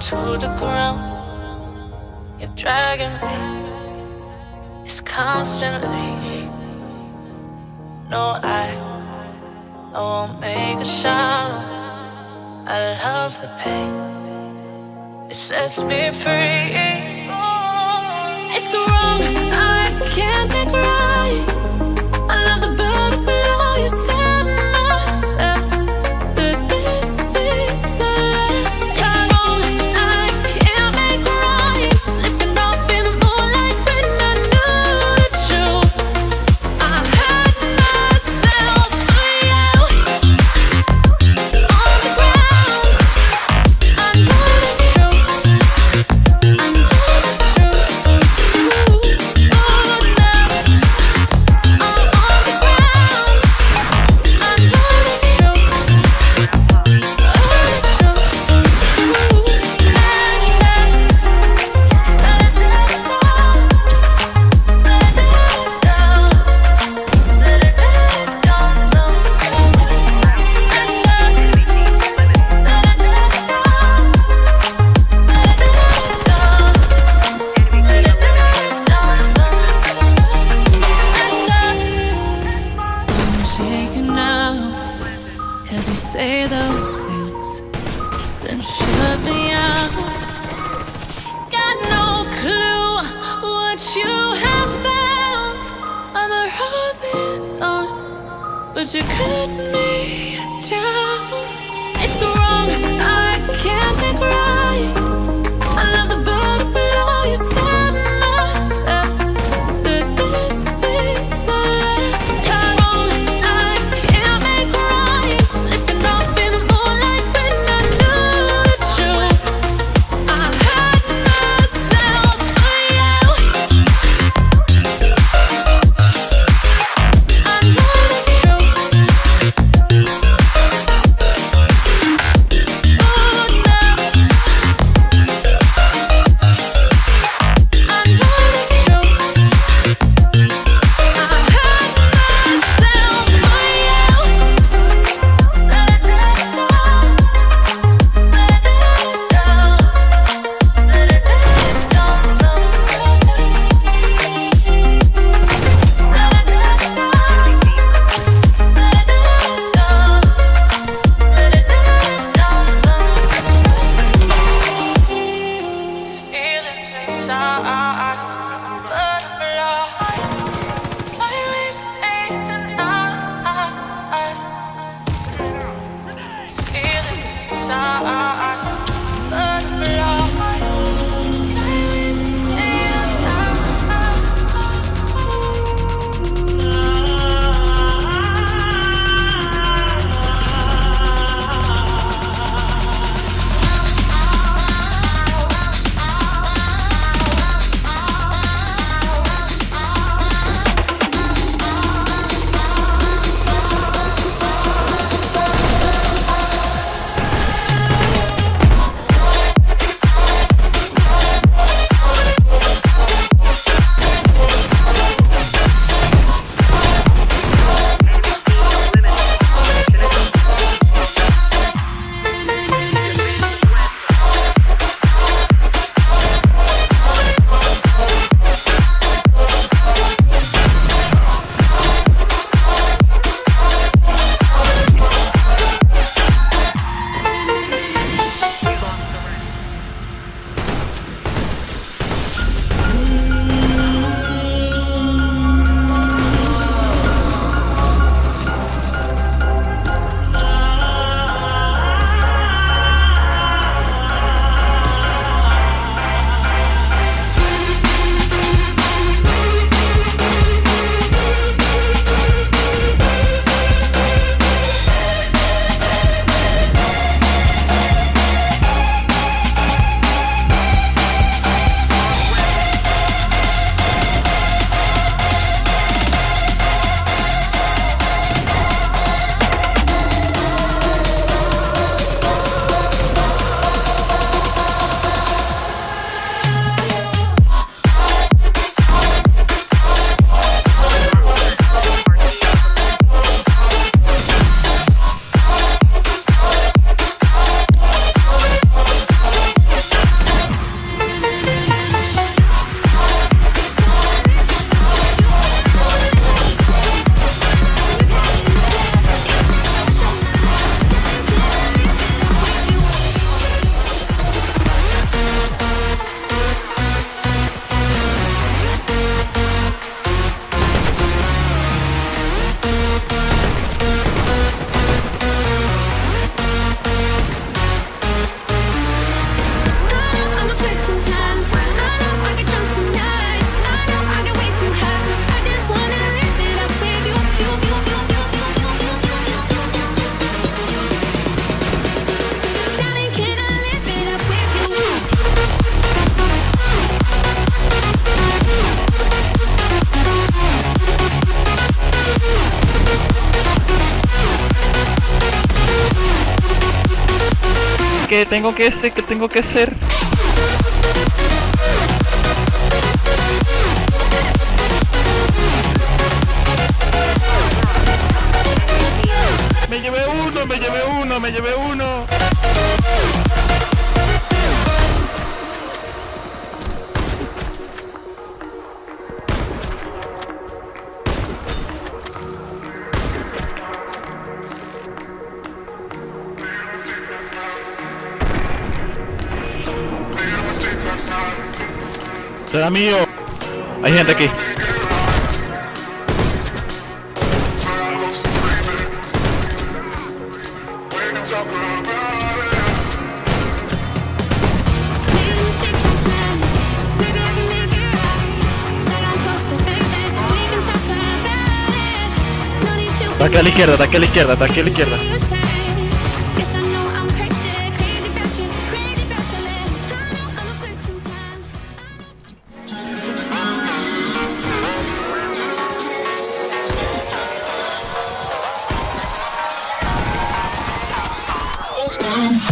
to the ground. You're dragging me. It's constantly. No, I, I won't make a sound. I love the pain. It sets me free. It's wrong. I can't make right. say those things, then shut me out. Got no clue what you have found. I'm a rose in thorns, but you cut me down. shine. Que tengo que ser, que tengo que ser. Me llevé uno, me llevé uno, me llevé uno. ¡Será mío! Hay gente aquí. Ataque a la izquierda, ataque a la izquierda, ataque a la izquierda. Go.